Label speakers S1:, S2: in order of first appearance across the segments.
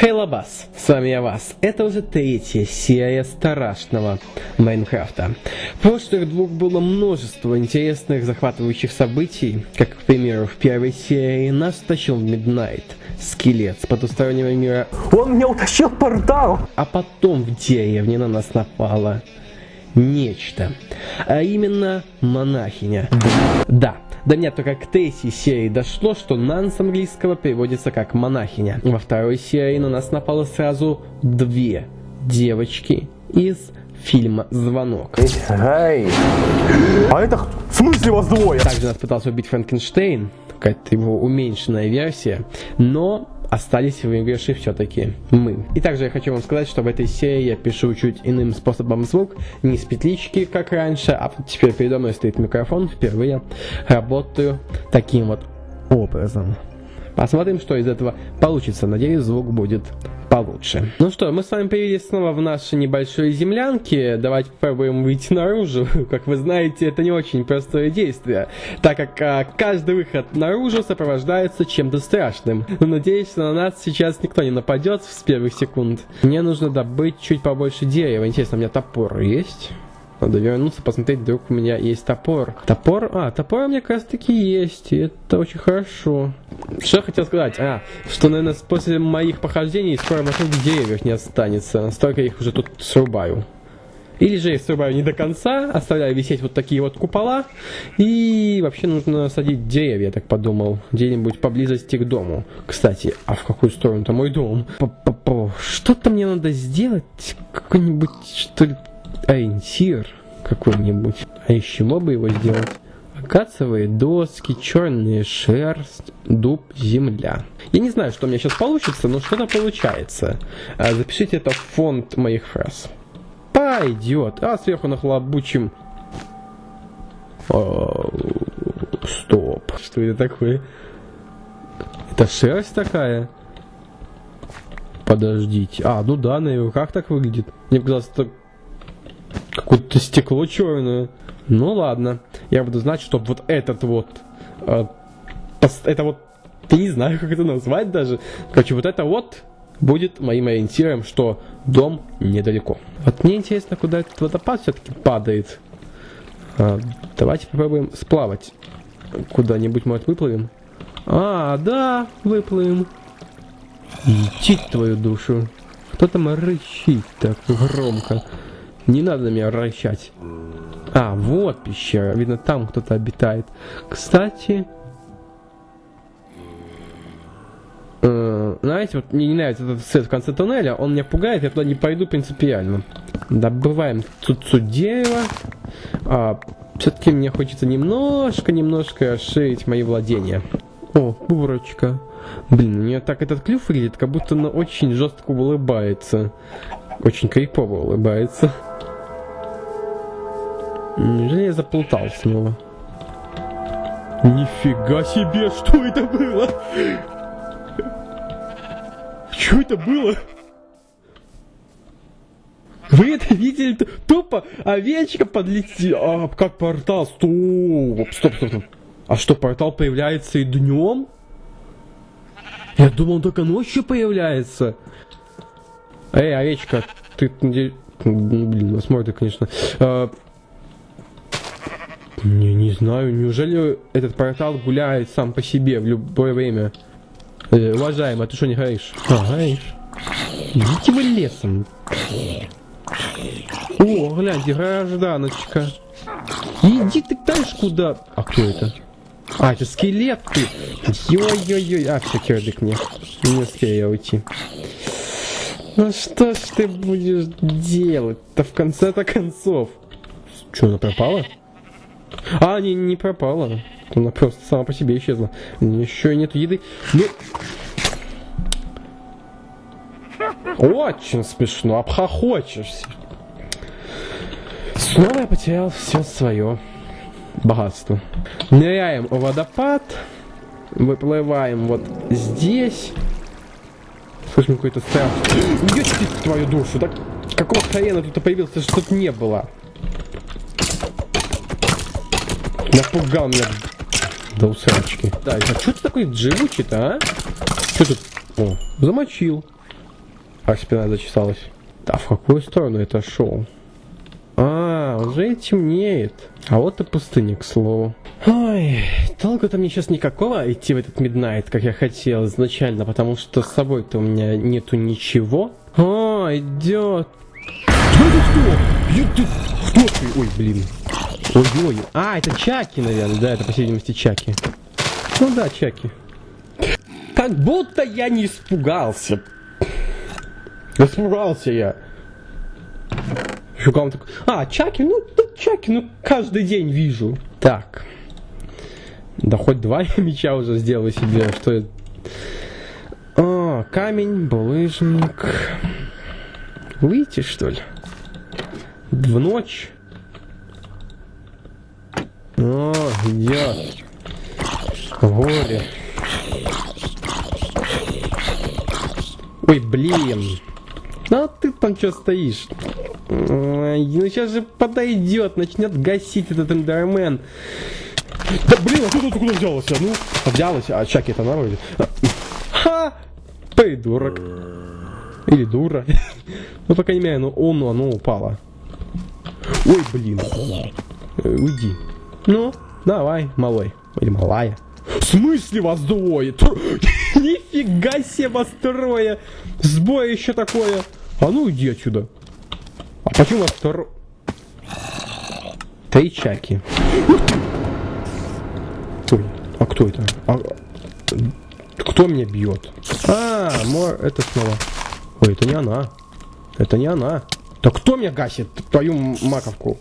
S1: Хей Лабас, с вами я Вас. Это уже третья серия страшного Майнкрафта. В прошлых двух было множество интересных захватывающих событий, как, к примеру, в первой серии нас тащил в Миднайт, скелет с потустороннего мира.
S2: Он меня утащил портал!
S1: А потом в деревне на нас напало нечто, а именно монахиня. Да, до меня только к третьей серии дошло, что Нан с английского переводится как монахиня. Во второй серии на нас напало сразу две девочки из фильма «Звонок».
S2: Эй! А это в смысле вас двое?
S1: Также нас пытался убить Франкенштейн, какая-то его уменьшенная версия, но остались выигрыши все-таки мы. И также я хочу вам сказать, что в этой серии я пишу чуть иным способом звук, не с петлички, как раньше, а теперь передо мной стоит микрофон, впервые работаю таким вот образом. Посмотрим, что из этого получится. Надеюсь, звук будет получше. Ну что, мы с вами появились снова в нашей небольшой землянке. Давайте попробуем выйти наружу. Как вы знаете, это не очень простое действие, так как а, каждый выход наружу сопровождается чем-то страшным. Но надеюсь, что на нас сейчас никто не нападет с первых секунд. Мне нужно добыть чуть побольше дерева. Интересно, у меня топор есть? Надо вернуться, посмотреть, вдруг у меня есть топор. Топор? А, топор у меня как таки есть, и это очень хорошо. Что я хотел сказать? А, что, наверное, после моих похождений скоро вокруг деревьев не останется. Столько их уже тут срубаю. Или же я срубаю не до конца, оставляю висеть вот такие вот купола. И вообще нужно садить деревья, я так подумал. Где-нибудь поблизости к дому. Кстати, а в какую сторону-то мой дом? Что-то мне надо сделать. Какой-нибудь, что ли, ориентир какой-нибудь. А из чего бы его сделать? Акациевые доски, черная шерсть, дуб, земля. Я не знаю, что у меня сейчас получится, но что-то получается. А, запишите это в фонд моих фраз. Пойдет. А сверху нахлобучим... О, стоп. Что это такое? Это шерсть такая? Подождите. А, ну да, на его как так выглядит? Мне показалось, это Какое-то стекло черное. Ну ладно. Я буду знать, что вот этот вот... Э, это вот... Я не знаю, как это назвать даже. Короче, вот это вот будет моим ориентиром, что дом недалеко. Вот мне интересно, куда этот водопад все-таки падает. А, давайте попробуем сплавать. Куда-нибудь, может, выплывем? А, да, выплывем. Идти твою душу. Кто там рычит так громко? Не надо на меня вращать. А, вот пещера. Видно, там кто-то обитает. Кстати... Э, знаете, вот мне не нравится этот свет в конце туннеля. Он меня пугает, я туда не пойду принципиально. Добываем тут дерево. А, Все-таки мне хочется немножко-немножко расширить мои владения. О, бурочка. Блин, у нее так этот клюв выглядит, как будто она очень жестко улыбается. Очень крипово улыбается. Неужели я заплутал снова? Нифига себе, что это было? Что это было? Вы это видели? Тупо овечка подлетела. А, как портал? Стоп, стоп, стоп. А что, портал появляется и днем? Я думал, только ночью появляется. Эй, овечка, ты... Блин, возможно, конечно. А, не, не знаю, неужели этот портал гуляет сам по себе в любое время? Э, уважаемый, а ты что не горишь? А, горишь. Идите вы лесом. О, гляньте, гражданочка. Иди ты дальше куда? А кто это? А, это скелет ты. Ой-ой-ой. А, все, кирдык мне. Не успею я уйти. Ну что ж ты будешь делать-то в конце-то концов? Что, она пропала? А, не, не пропала. Она просто сама по себе исчезла. Еще нет еды. Ну... Очень смешно, обхохочешься. Снова я потерял все свое богатство. Ныряем в водопад. Выплываем вот здесь. Слышим какой-то страх. Ёчки твою душу, так какого хрена тут появился, что тут не было? Напугал меня до усрачки. Да, а что ты такой живучий-то, а? Что тут? О, замочил. А спина зачесалась. Да, в какую сторону это шел? А, уже темнеет. А вот и пустыня, к слову. Ой, толку-то мне сейчас никакого идти в этот Миднайт, как я хотел изначально, потому что с собой-то у меня нету ничего. О, идет. Кто это кто? Кто ты? Ой, блин. Ой-ой. А, это Чаки, наверное. Да, это, по всей видимости, Чаки. Ну да, Чаки. Как будто я не испугался. Испугался я. Шукал такой, а, Чаки, ну, да, Чаки, ну, каждый день вижу. Так. Да хоть два меча уже сделаю себе, что это... О, камень, булыжник. Выйти, что ли? В ночь. О, идет. Горе. Ой, блин. А ты там что стоишь? Ой, ну сейчас же подойдет, начнет гасить этот эндермен. Да блин, а кто тут куда взялся? Ну, взялась, а Чаки это народе. Ха! Придурок. Или дура. Ну, по крайней мере, ну, он, оно упало. Ой, блин. Э, уйди. Ну, давай, малой. Или малая. В смысле вас двое? Нифига себе вас трое. Сбой еще такое. А ну иди отсюда. А почему вас второй? Тайчаки. Ой, а кто это? А... Кто меня бьет? А, мор, это снова. Ой, это не она. Это не она. Да кто меня гасит? Твою маковку.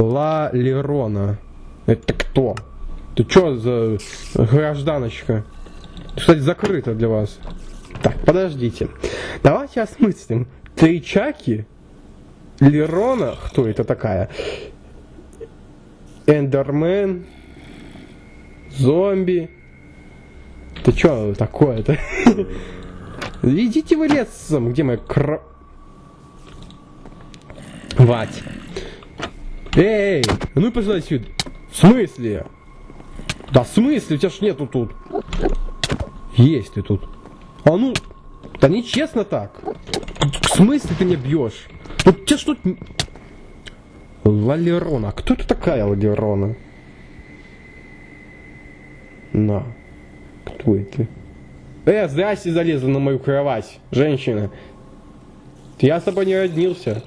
S1: Ла Лерона. Это кто? Ты что за гражданочка? Кстати, закрыто для вас. Так, подождите. Давайте осмыслим. Тричаки? Лерона? Кто это такая? Эндермен? Зомби? Ты что такое-то? Идите вы лесом, где моя кро... Эй, ну пошла сюда. В смысле? Да в смысле? У тебя ж нету тут. Есть ты тут. А ну, да нечестно так. В смысле ты меня бьешь? Ну тебе что... Лалерона. Кто это такая Лалерона? На. Кто это? Э, здрасте залезла на мою кровать, женщина. Я с тобой не роднился.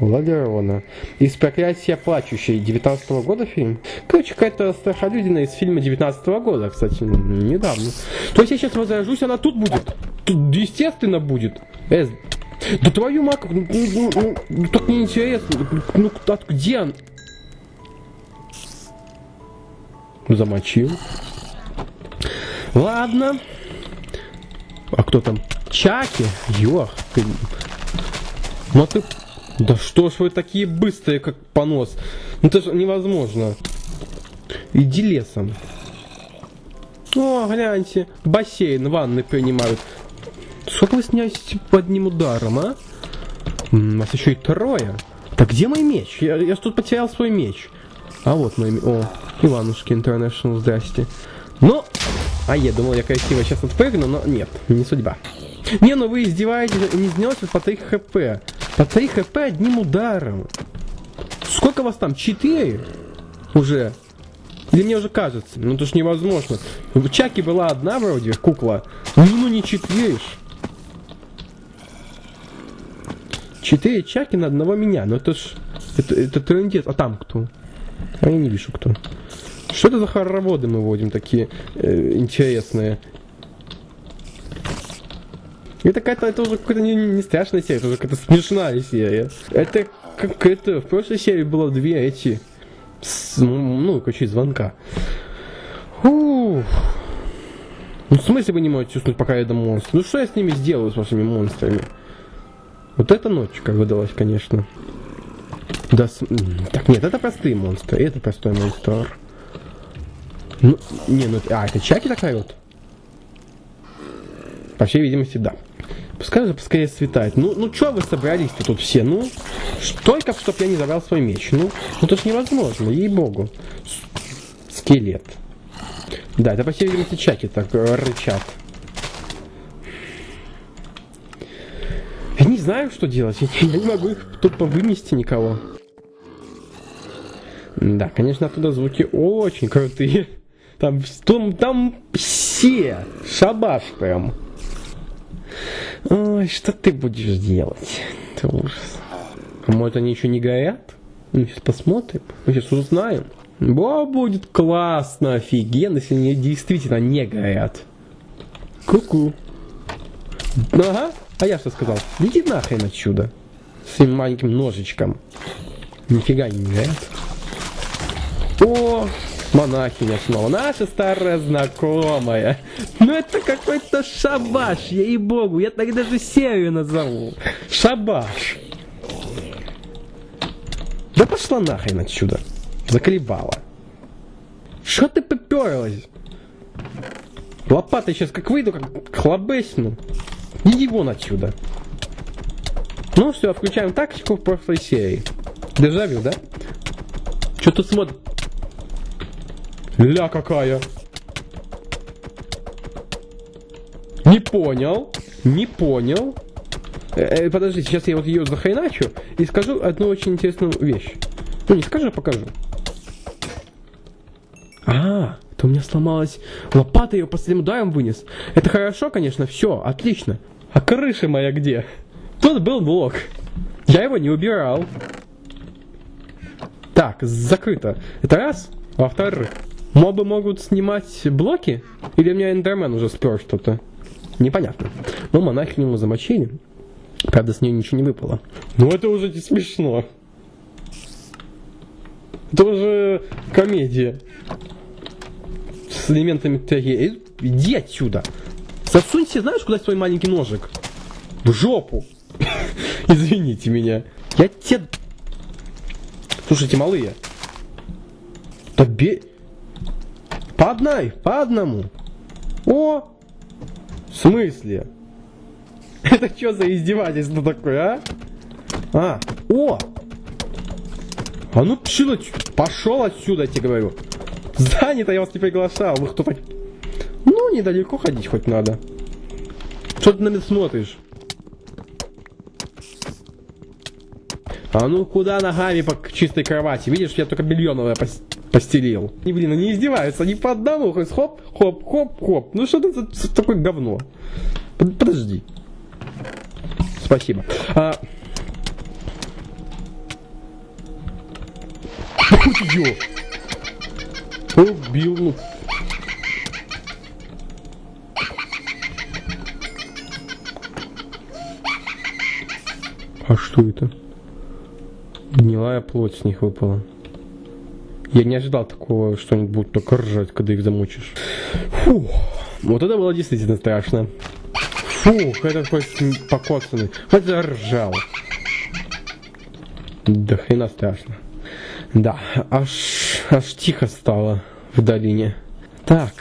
S1: Лагерона. Из проклятия плачущей 19 -го года фильм. Короче, какая-то страхолюдина из фильма 19 -го года, кстати, недавно. То есть я сейчас возражусь, она тут будет. Тут естественно будет. Э, да твою маку, ну, ну, ну, ну так неинтересно. Ну, ну где он? Замочил. Ладно. А кто там? Чаки? Ёх. Ну ты да что ж вы такие быстрые, как понос? Ну это же невозможно. Иди лесом. О, гляньте, бассейн, ванны принимают. Сколько вы сняете под одним ударом, а? У нас еще и трое. Так где мой меч? Я, я тут потерял свой меч. А вот мой меч. О, Иванушки Интернешнл, здрасте. Ну, а я думал, я красиво сейчас отпрыгну, но нет, не судьба. Не, ну вы издеваетесь, не снес по 3 хп. По 3 хп одним ударом. Сколько вас там? 4? Уже? Или мне уже кажется? Ну это ж невозможно. В Чаке была одна вроде, кукла. Ну, ну не четверишь. Четыре Чаки на одного меня. Ну это ж... Это, это трендец. А там кто? А я не вижу кто. Что это за хороводы мы вводим такие э, интересные? Это какая-то, это уже какая-то не, не страшная серия, это уже какая-то смешная серия. Это как это, в прошлой серии было две эти, с, ну, ну, короче, звонка. Ух. Ну, в смысле вы не можете уснуть, пока я дам монстр? Ну, что я с ними сделаю, с вашими монстрами? Вот эта ночь, как выдалась, конечно. Да, с... Так, нет, это простые монстры, это простой монстр. Ну, не, ну, а, это Чаки такая вот? По всей видимости, да. Пускай же поскорее светает. Ну, ну что вы собрались-то тут все? Ну, только чтоб я не забрал свой меч. Ну, ну это ж невозможно, ей-богу. Скелет. Да, это, по всей видимости, чаки так рычат. Я не знаю, что делать. Я, не могу их тупо вынести никого. Да, конечно, оттуда звуки очень крутые. Там, там, там все. Шабаш прям. Ой, что ты будешь делать? Это ужас. А может они еще не горят? Мы сейчас посмотрим. Мы сейчас узнаем. Во, будет классно, офигенно, если они действительно не горят. Ку-ку. Ага, а я что сказал? Иди нахрен отсюда. С своим маленьким ножичком. Нифига не горят. О, монахиня снова. Наша старая знакомая. Ну это какой-то шабаш, ей-богу. Я так даже серию назову. Шабаш. Да пошла нахрен отсюда. Заколебала. Что ты поперлась? Лопатой сейчас как выйду, как хлобесну. Иди вон отсюда. Ну все, включаем тактику в прошлой серии. Дежавю, да? Что тут смотрит? Ля какая. Не понял. Не понял. Э, э, подожди, сейчас я вот ее захайначу и скажу одну очень интересную вещь. Ну не скажу, а покажу. А, это у меня сломалась лопата, ее последним ударом вынес. Это хорошо, конечно, все, отлично. А крыша моя где? Тут был блок. Я его не убирал. Так, закрыто. Это раз. Во-вторых, Мобы могут снимать блоки? Или у меня эндермен уже спер что-то? Непонятно. Но монахи ему замочили. Правда, с нее ничего не выпало. Ну это уже не смешно. Это уже комедия. С элементами трагедии. Иди отсюда. Засунься, знаешь, куда свой маленький ножик? В жопу. Извините меня. Я тебе... Слушайте, малые. Да бе... По одной, по одному. О! В смысле? Это что за издевательство такое, а? А, о! А ну пшил, пошел отсюда, я тебе говорю. Занято, я вас не приглашал. Вы кто так? Ну, недалеко ходить хоть надо. Что ты на меня смотришь? А ну куда ногами по чистой кровати? Видишь, я только белье новое постелил. И, блин, они издеваются, они по одному, хоп, хоп, хоп, хоп. Ну что это за, такое говно? Под, подожди. Спасибо. А... Ё! Убил, ну. А что это? Гнилая плоть с них выпала. Я не ожидал такого, что они будут только ржать, когда их замучишь. Фу, вот это было действительно страшно. Фух, это такой покоцанный. Вот заржал. Да хрена страшно. Да, аж, аж тихо стало в долине. Так,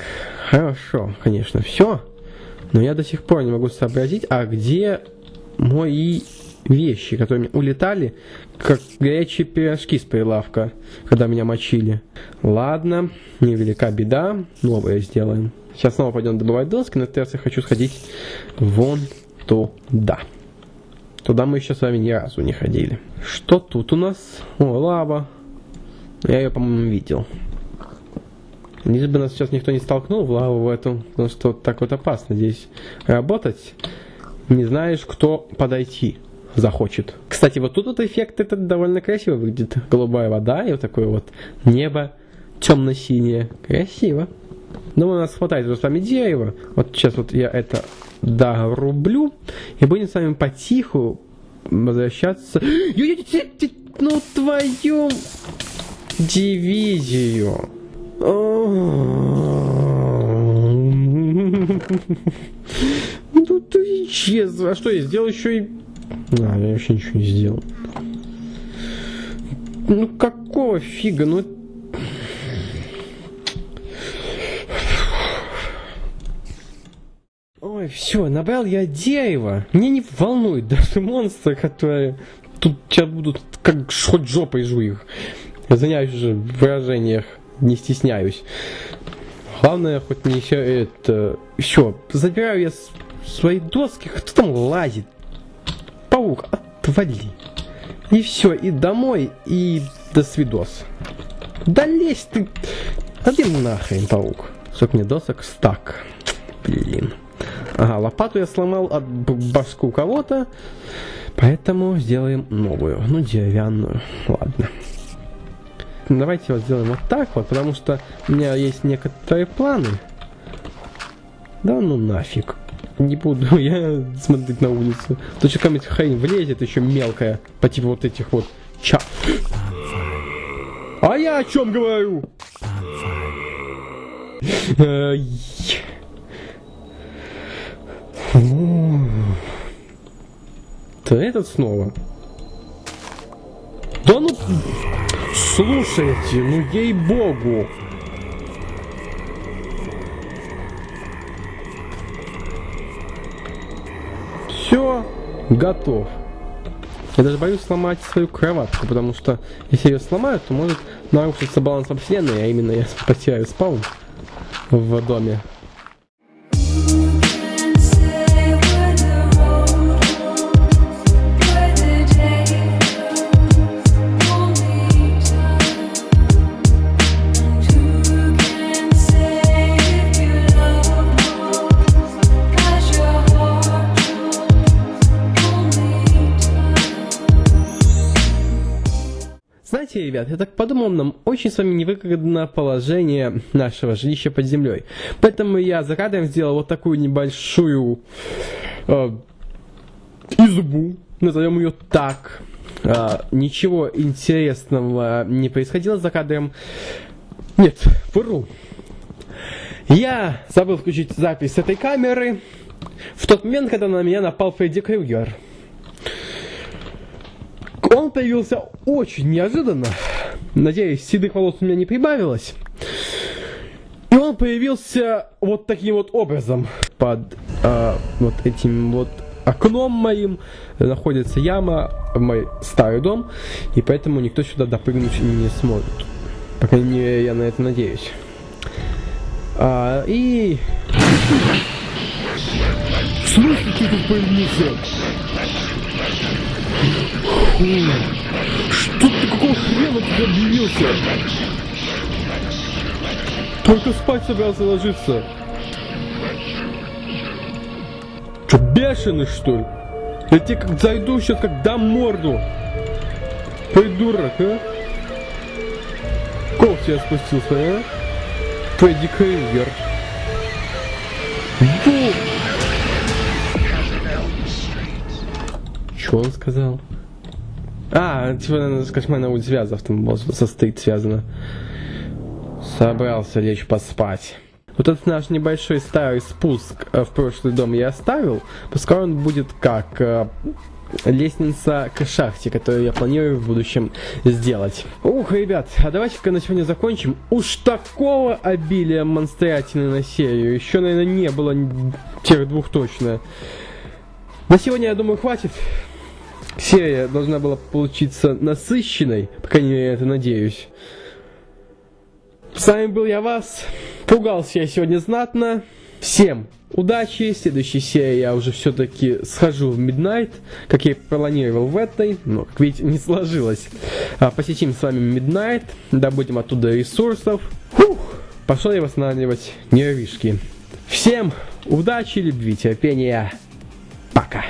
S1: хорошо, конечно, все. Но я до сих пор не могу сообразить, а где мои вещи, которые улетали, как горячие пирожки с прилавка, когда меня мочили. Ладно, невелика беда, новое сделаем. Сейчас снова пойдем добывать доски, но сейчас я хочу сходить вон туда. Туда мы еще с вами ни разу не ходили. Что тут у нас? О, лава. Я ее, по-моему, видел. Лишь бы нас сейчас никто не столкнул в лаву в эту, потому что так вот опасно здесь работать. Не знаешь, кто подойти захочет. Кстати, вот тут вот эффект этот довольно красиво выглядит. Голубая вода и вот такое вот небо темно-синее. Красиво. Думаю, у нас хватает уже с вами дерева. Вот сейчас вот я это дорублю. И будем с вами потиху возвращаться. Ну твою дивизию. Ну ты исчез. А что я сделал еще и да, я вообще ничего не сделал. Ну какого фига? Ну Ой, все, набрал я дерево. Мне не волнует даже монстры, которые тут сейчас будут как хоть жопой жу их. Я заняюсь уже в выражениях, не стесняюсь. Главное, хоть не еще это... Все, забираю я свои доски. Кто там лазит? Паук, отвали. И все, и домой, и до свидос. Да лезь ты! Один нахрен, паук. Сколько мне досок? Стак. Блин. Ага, лопату я сломал от башку кого-то. Поэтому сделаем новую. Ну, деревянную. Ладно. Давайте вот сделаем вот так вот, потому что у меня есть некоторые планы. Да ну нафиг. Не буду я смотреть на улицу. То что какая-нибудь хрень влезет еще мелкая. По типу вот этих вот ча. А я о чем говорю? То этот снова. Да ну... Слушайте, ну ей-богу. Готов. Я даже боюсь сломать свою кроватку, потому что если ее сломают, то может нарушиться баланс во вселенной, а именно я потеряю спаун в доме. Ребят, я так подумал, нам очень с вами невыгодно положение нашего жилища под землей. Поэтому я за кадром сделал вот такую небольшую э, избу, назовем ее так. Э, ничего интересного не происходило за кадром. Нет, вру. Я забыл включить запись этой камеры в тот момент, когда на меня напал Фредди Крюгер. Он появился очень неожиданно. Надеюсь, седых волос у меня не прибавилось. И он появился вот таким вот образом. Под э, вот этим вот окном моим находится яма в мой старый дом. И поэтому никто сюда допрыгнуть не сможет. По крайней мере, я на это надеюсь. А, и... В тут появился? Что ты, какого хрена ты объявился? Только спать собрался ложиться. Че, бешеный, что ли? Я тебе как зайду сейчас, как дам морду. Придурок, а? Кол тебя спустился, а? Фредди Крюгер. Бум! Что он сказал? А, типа, наверное, с кошмарной связав там состоит связано. Собрался лечь поспать. Вот этот наш небольшой старый спуск э, в прошлый дом я оставил. Пускай он будет как э, лестница к шахте, которую я планирую в будущем сделать. Ух, ребят, а давайте-ка на сегодня закончим. Уж такого обилия монстрятины на серию еще, наверное, не было тех двух точно. На сегодня, я думаю, хватит серия должна была получиться насыщенной, по крайней мере, я это надеюсь. С вами был я вас. Пугался я сегодня знатно. Всем удачи. В следующей серии я уже все-таки схожу в Midnight, как я и планировал в этой, но, как видите, не сложилось. А, посетим с вами Midnight, добудем оттуда ресурсов. Фух, пошел я восстанавливать нервишки. Всем удачи, любви, терпения. Пока.